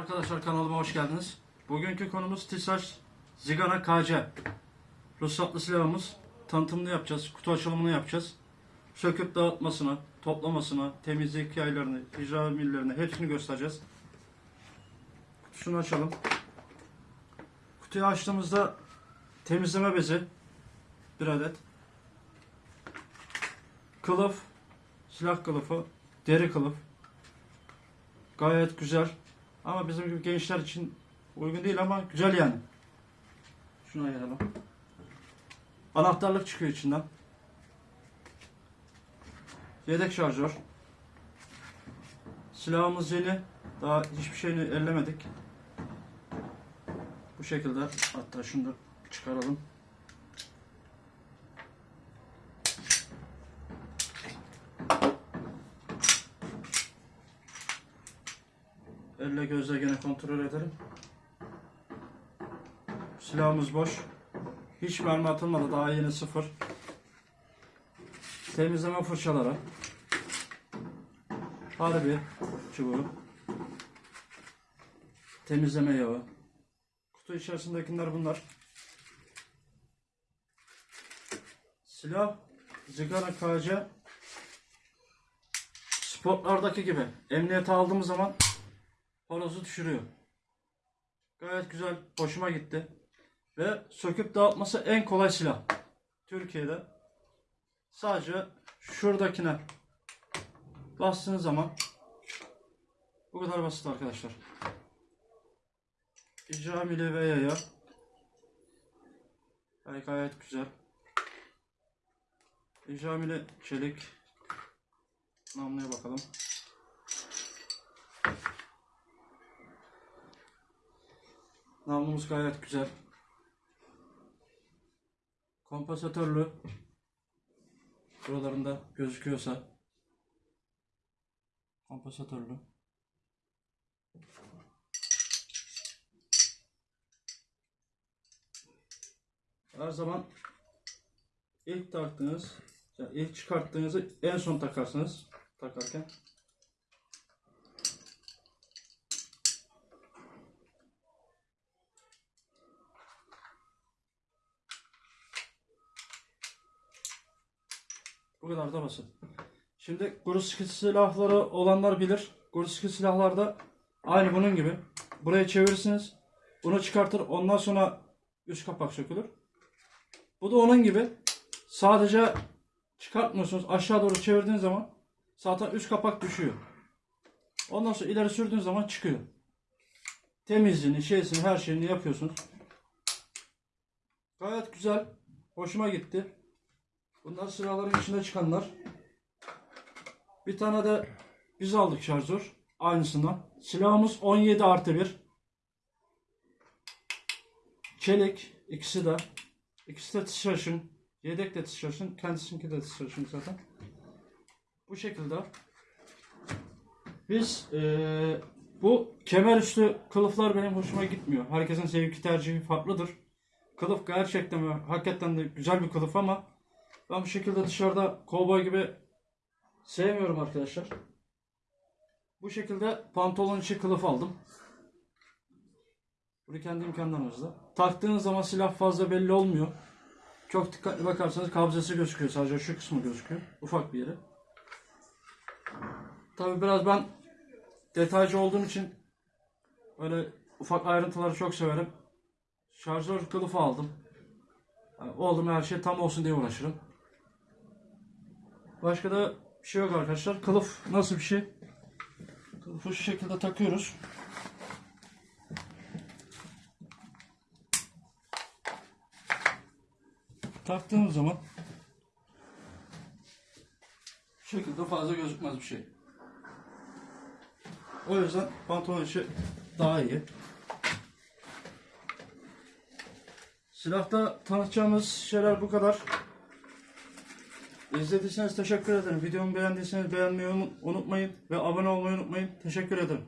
Arkadaşlar kanalıma hoş geldiniz. Bugünkü konumuz TİSAŞ Zigana KC. Ruhsatlı silahımız. Tanıtımını yapacağız, kutu açılımını yapacağız. Söküp dağıtmasına, toplamasına, temizlik yaylarını, icra millerini hepsini göstereceğiz. Kutusunu açalım. Kutuyu açtığımızda temizleme bezi bir adet. Kılıf, silah kılıfı, deri kılıf. Gayet güzel. Ama bizim gibi gençler için uygun değil ama güzel yani. Şunu ayıralım. Anahtarlık çıkıyor içinden. Yedek şarjör. Silahımız yeni. Daha hiçbir şeyini ellemedik. Bu şekilde. Hatta şunu da çıkaralım. Elle gözle gene kontrol edelim. Silahımız boş. Hiç mermi atılmadı. Daha yeni sıfır. Temizleme fırçaları. Harbi çubuğu. Temizleme yağı. Kutu içerisindekiler bunlar. Silah Zigara KC Spotlardaki gibi emniyete aldığımız zaman horozu düşürüyor. Gayet güzel, hoşuma gitti. Ve söküp dağıtması en kolay silah. Türkiye'de. Sadece şuradakine bastığınız zaman bu kadar basit arkadaşlar. İcramili ve yaya. Yani gayet güzel. İcramili çelik. Namluya bakalım. Namlumuz gayet güzel. Kompansatörlü. Buralarında gözüküyorsa. Kompansatörlü. Her zaman ilk taktığınız, ilk çıkarttığınızı en son takarsınız takarken. Kadar da basit. Şimdi Guruski silahları olanlar bilir. Guruski silahlarda aynı bunun gibi. Buraya çevirirsiniz. Bunu çıkartır. Ondan sonra üst kapak sökülür. Bu da onun gibi. Sadece çıkartmıyorsunuz. Aşağı doğru çevirdiğiniz zaman zaten üst kapak düşüyor. Ondan sonra ileri sürdüğünüz zaman çıkıyor. Temizliğini, şeysini, her şeyini yapıyorsunuz. Gayet güzel. Hoşuma gitti. Bunlar silahların içinde çıkanlar. Bir tane de biz aldık şarjör. Aynısından. Silahımız 17 artı 1. Çelik. ikisi de. İkisi de tişörtün. Yedek de tişörtün. Kendisininki de tişörtün zaten. Bu şekilde. Biz eee, bu kemer üstü kılıflar benim hoşuma gitmiyor. Herkesin zevki tercihi farklıdır. Kılıf gerçekten hakikaten de güzel bir kılıf ama ben bu şekilde dışarıda kovboy gibi sevmiyorum arkadaşlar. Bu şekilde pantolon içi kılıf aldım. Bunu kendi imkanlarımızla. Taktığınız zaman silah fazla belli olmuyor. Çok dikkatli bakarsanız kabzası gözüküyor. Sadece şu kısmı gözüküyor. Ufak bir yeri. Tabi biraz ben detaycı olduğum için öyle ufak ayrıntıları çok severim. Şarjör kılıfı aldım. Yani oldu mu her şey tam olsun diye uğraşırım. Başka da bir şey yok arkadaşlar. Kılıf nasıl bir şey? Kılıfı şu şekilde takıyoruz. Taktığımız zaman şu şekilde fazla gözükmez bir şey. O yüzden pantolon içi daha iyi. Silahta tanıtacağımız şeyler bu kadar. İzlediyseniz teşekkür ederim. Videomu beğendiyseniz beğenmeyi unutmayın ve abone olmayı unutmayın. Teşekkür ederim.